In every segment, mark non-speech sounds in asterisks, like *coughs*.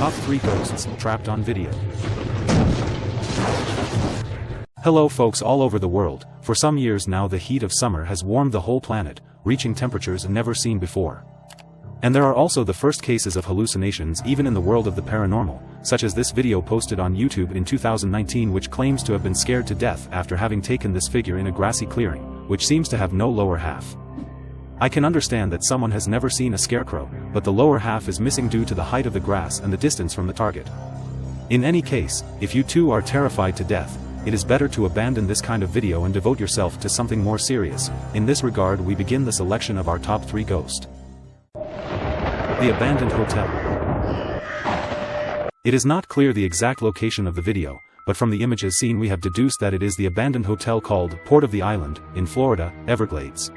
Top 3 Ghosts Trapped on Video. Hello folks all over the world, for some years now the heat of summer has warmed the whole planet, reaching temperatures never seen before. And there are also the first cases of hallucinations even in the world of the paranormal, such as this video posted on YouTube in 2019 which claims to have been scared to death after having taken this figure in a grassy clearing, which seems to have no lower half. I can understand that someone has never seen a scarecrow, but the lower half is missing due to the height of the grass and the distance from the target. In any case, if you too are terrified to death, it is better to abandon this kind of video and devote yourself to something more serious. In this regard we begin the selection of our top 3 ghost. The Abandoned Hotel It is not clear the exact location of the video, but from the images seen we have deduced that it is the abandoned hotel called Port of the Island, in Florida, Everglades.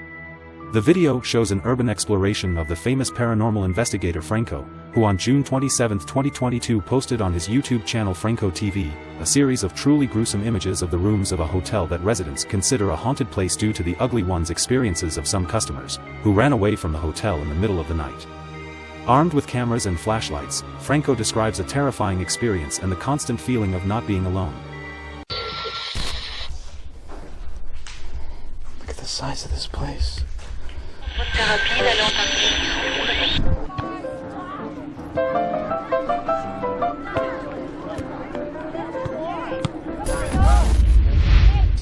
The video shows an urban exploration of the famous paranormal investigator Franco, who on June 27, 2022 posted on his YouTube channel Franco TV, a series of truly gruesome images of the rooms of a hotel that residents consider a haunted place due to the ugly ones experiences of some customers, who ran away from the hotel in the middle of the night. Armed with cameras and flashlights, Franco describes a terrifying experience and the constant feeling of not being alone. Look at the size of this place. It's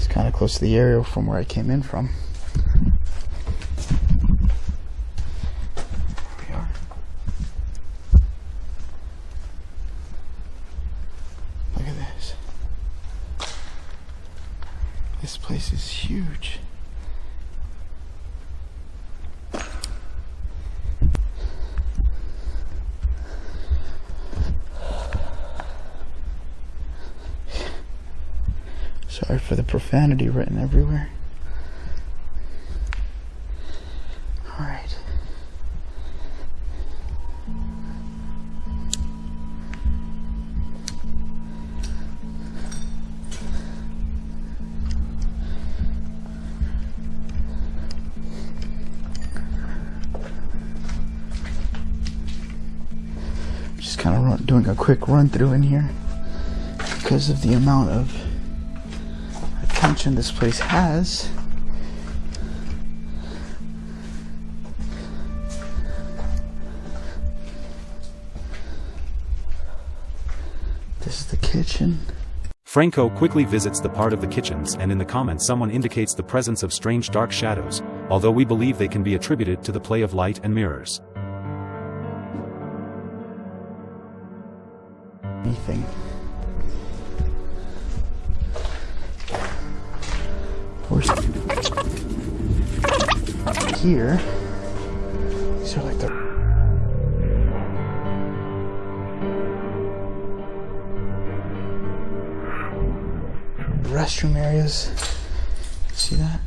kind of close to the area from where I came in from. Here we are. Look at this. This place is huge. Sorry profanity written everywhere. Alright. Just kind of doing a quick run through in here because of the amount of this place has. This is the kitchen. Franco quickly visits the part of the kitchens and in the comments someone indicates the presence of strange dark shadows, although we believe they can be attributed to the play of light and mirrors. Anything. Here? These are like the restroom areas. See that?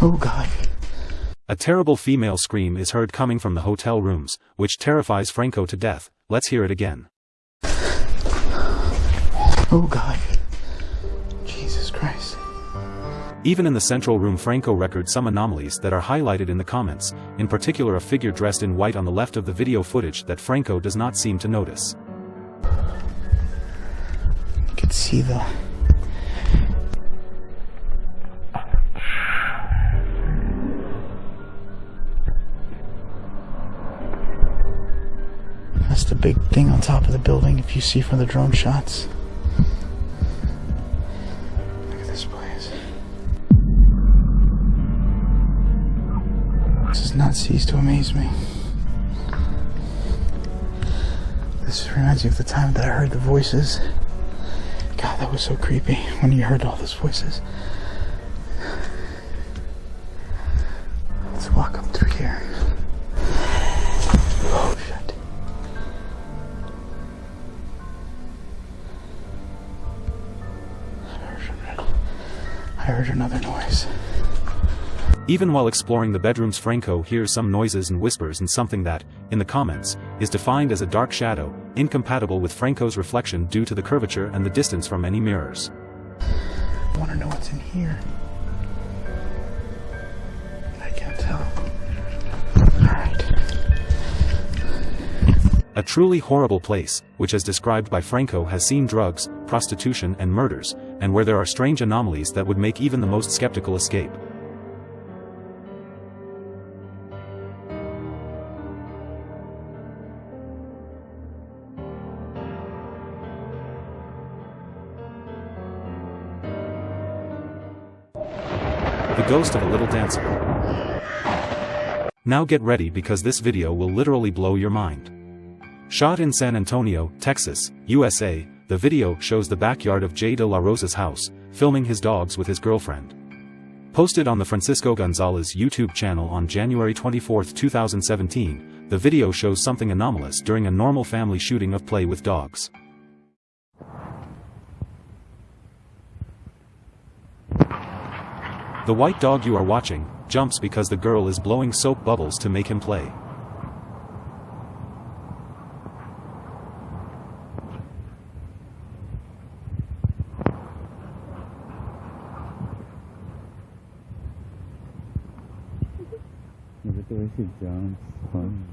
Oh god. A terrible female scream is heard coming from the hotel rooms, which terrifies Franco to death. Let's hear it again. Oh god. Jesus Christ. Even in the central room Franco records some anomalies that are highlighted in the comments, in particular a figure dressed in white on the left of the video footage that Franco does not seem to notice. You can see the That's the big thing on top of the building if you see from the drone shots. Not cease to amaze me. This reminds me of the time that I heard the voices. God, that was so creepy when you heard all those voices. Let's walk up through here. Oh, shit. I heard- another noise. Even while exploring the bedrooms Franco hears some noises and whispers and something that, in the comments, is defined as a dark shadow, incompatible with Franco's reflection due to the curvature and the distance from any mirrors. I want to know what's in here. I can't tell. Alright. A truly horrible place, which as described by Franco has seen drugs, prostitution and murders, and where there are strange anomalies that would make even the most skeptical escape, The ghost of a little dancer. Now get ready because this video will literally blow your mind. Shot in San Antonio, Texas, USA, the video shows the backyard of Jay de la Rosa's house, filming his dogs with his girlfriend. Posted on the Francisco Gonzalez YouTube channel on January 24, 2017, the video shows something anomalous during a normal family shooting of play with dogs. The white dog you are watching, jumps because the girl is blowing soap bubbles to make him play. the way she jumps. Fun.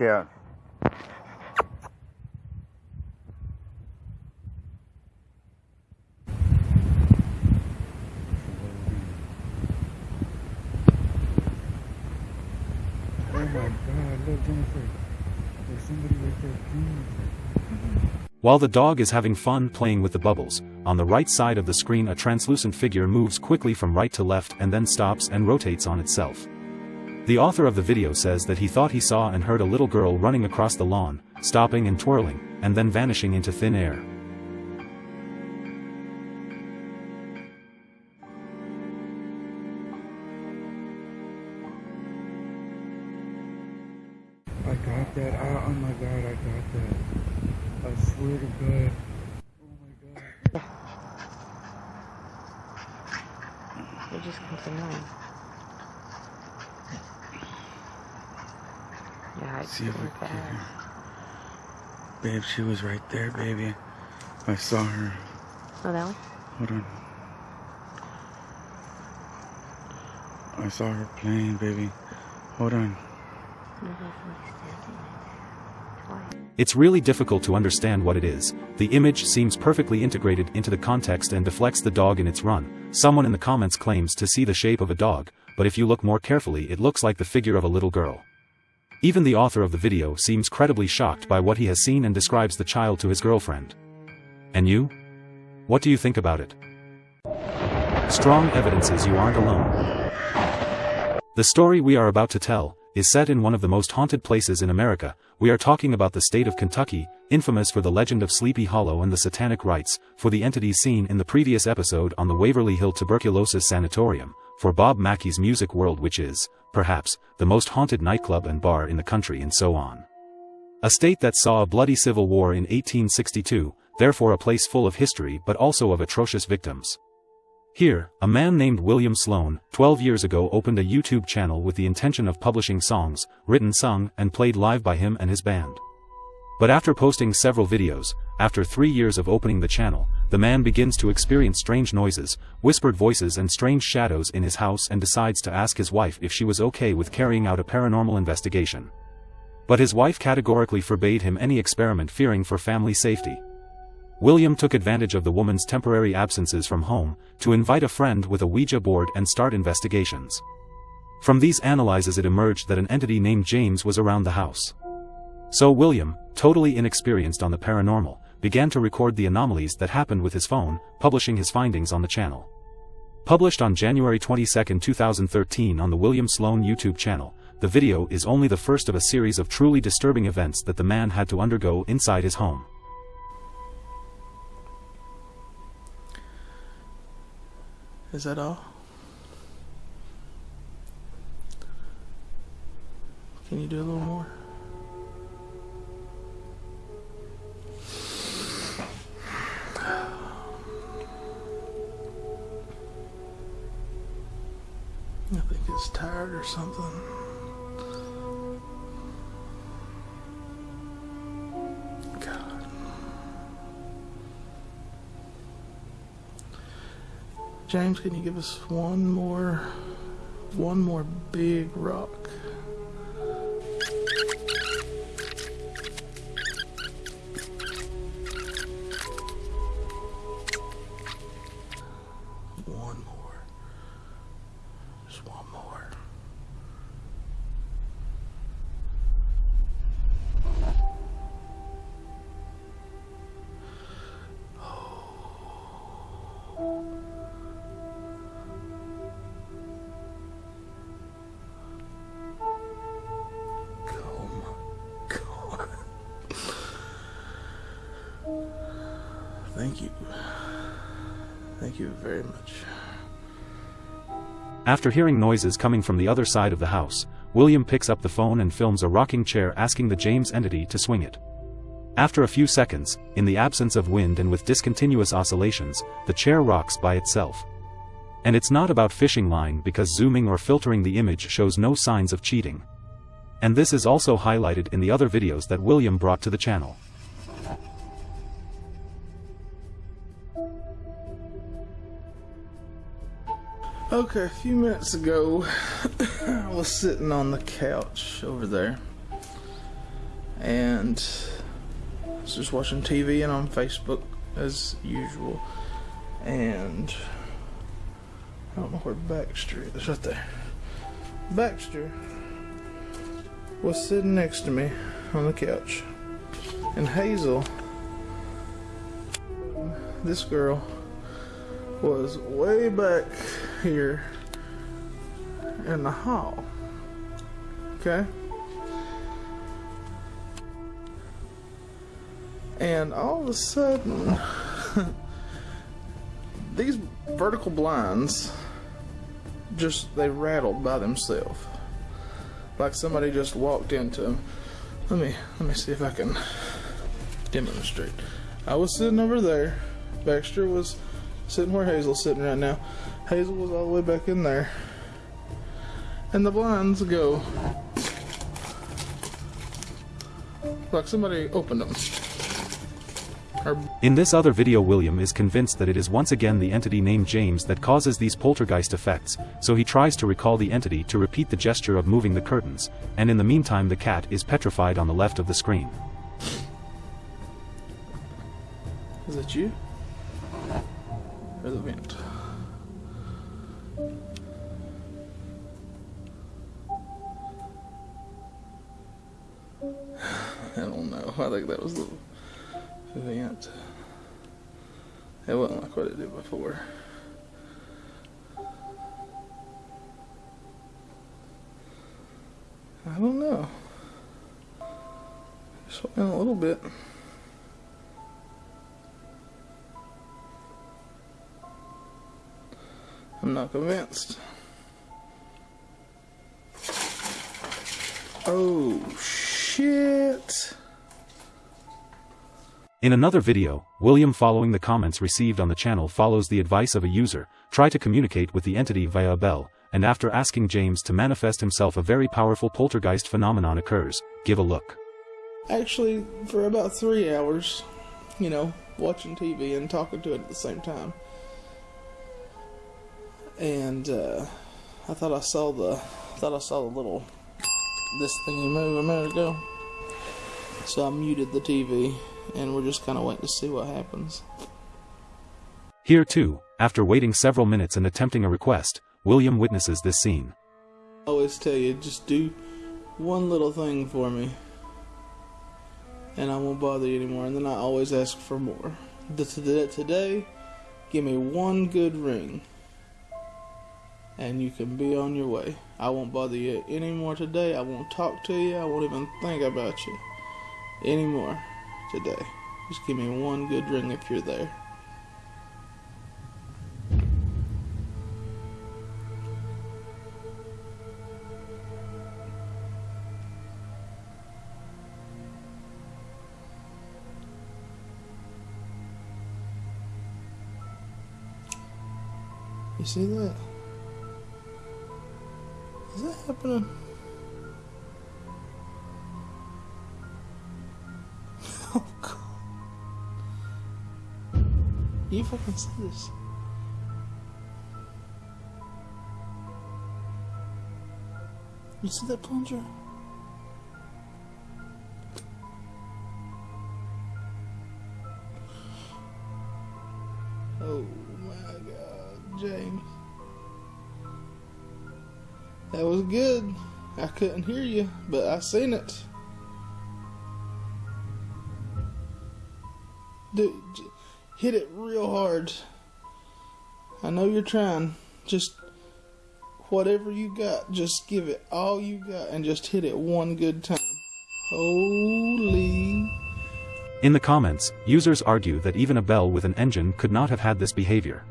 There While the dog is having fun playing with the bubbles, on the right side of the screen a translucent figure moves quickly from right to left and then stops and rotates on itself. The author of the video says that he thought he saw and heard a little girl running across the lawn, stopping and twirling, and then vanishing into thin air. I got that. Ah, oh my god, I got that. I swear to god. Oh my god. It just comes annoying. Yeah, it's See if we can get her. Babe, she was right there, baby. I saw her. Oh, that one? Hold on. I saw her playing, baby. Hold on. There's like somebody standing right there. Twice. It's really difficult to understand what it is, the image seems perfectly integrated into the context and deflects the dog in its run. Someone in the comments claims to see the shape of a dog, but if you look more carefully it looks like the figure of a little girl. Even the author of the video seems credibly shocked by what he has seen and describes the child to his girlfriend. And you? What do you think about it? Strong evidences you aren't alone. The story we are about to tell is set in one of the most haunted places in America. We are talking about the state of Kentucky, infamous for the legend of Sleepy Hollow and the satanic rites, for the entities seen in the previous episode on the Waverly Hill Tuberculosis Sanatorium, for Bob Mackey's Music World which is, perhaps, the most haunted nightclub and bar in the country and so on. A state that saw a bloody civil war in 1862, therefore a place full of history but also of atrocious victims. Here, a man named William Sloan, 12 years ago opened a YouTube channel with the intention of publishing songs, written sung and played live by him and his band. But after posting several videos, after three years of opening the channel, the man begins to experience strange noises, whispered voices and strange shadows in his house and decides to ask his wife if she was okay with carrying out a paranormal investigation. But his wife categorically forbade him any experiment fearing for family safety. William took advantage of the woman's temporary absences from home, to invite a friend with a Ouija board and start investigations. From these analyses it emerged that an entity named James was around the house. So William, totally inexperienced on the paranormal, began to record the anomalies that happened with his phone, publishing his findings on the channel. Published on January 22, 2013 on the William Sloan YouTube channel, the video is only the first of a series of truly disturbing events that the man had to undergo inside his home. Is that all? Can you do a little more? I think it's tired or something. God. James, can you give us one more, one more big rock? Thank you very much. After hearing noises coming from the other side of the house, William picks up the phone and films a rocking chair asking the James entity to swing it. After a few seconds, in the absence of wind and with discontinuous oscillations, the chair rocks by itself. And it's not about fishing line because zooming or filtering the image shows no signs of cheating. And this is also highlighted in the other videos that William brought to the channel. Okay, a few minutes ago, *coughs* I was sitting on the couch over there, and I was just watching TV and on Facebook as usual, and I don't know where Baxter is. Right there. Baxter was sitting next to me on the couch, and Hazel, this girl, was way back here in the hall. Okay? And all of a sudden, *laughs* these vertical blinds just they rattled by themselves. Like somebody just walked into them. Let me let me see if I can demonstrate. I was sitting over there. Baxter was sitting where Hazel's sitting right now. Hazel was all the way back in there. And the blinds go like somebody opened them. In this other video William is convinced that it is once again the entity named James that causes these poltergeist effects, so he tries to recall the entity to repeat the gesture of moving the curtains, and in the meantime the cat is petrified on the left of the screen. is that you? Or? I don't know. I think that was the vent. It wasn't like what it did before. I don't know. Just went a little bit. I'm not convinced. Oh, shit. In another video, William following the comments received on the channel follows the advice of a user, try to communicate with the entity via a bell, and after asking James to manifest himself a very powerful poltergeist phenomenon occurs, give a look. Actually, for about three hours, you know, watching TV and talking to it at the same time. And uh, I thought I saw the, I thought I saw the little, this thingy move a minute ago. So I muted the TV, and we're just kind of waiting to see what happens. Here too, after waiting several minutes and attempting a request, William witnesses this scene. I always tell you, just do one little thing for me, and I won't bother you anymore. And then I always ask for more. Today, today, give me one good ring, and you can be on your way. I won't bother you anymore today. I won't talk to you. I won't even think about you anymore today. Just give me one good ring if you're there. You see that? Is that happening? *laughs* oh god. You fucking see this. You see that plunger? I couldn't hear you, but I seen it. Dude, hit it real hard. I know you're trying. Just whatever you got, just give it all you got and just hit it one good time. Holy. In the comments, users argue that even a bell with an engine could not have had this behavior.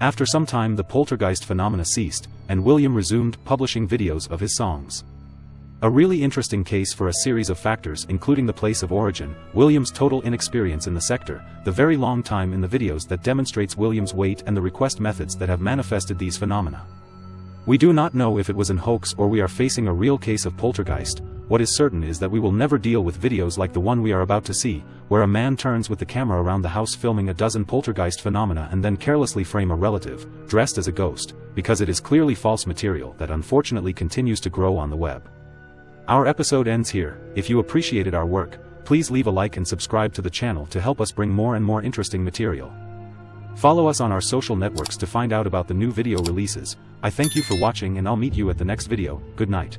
After some time the poltergeist phenomena ceased, and William resumed publishing videos of his songs. A really interesting case for a series of factors including the place of origin, William's total inexperience in the sector, the very long time in the videos that demonstrates William's wait and the request methods that have manifested these phenomena. We do not know if it was an hoax or we are facing a real case of poltergeist, what is certain is that we will never deal with videos like the one we are about to see, where a man turns with the camera around the house filming a dozen poltergeist phenomena and then carelessly frame a relative, dressed as a ghost, because it is clearly false material that unfortunately continues to grow on the web. Our episode ends here, if you appreciated our work, please leave a like and subscribe to the channel to help us bring more and more interesting material. Follow us on our social networks to find out about the new video releases, I thank you for watching and I'll meet you at the next video, good night.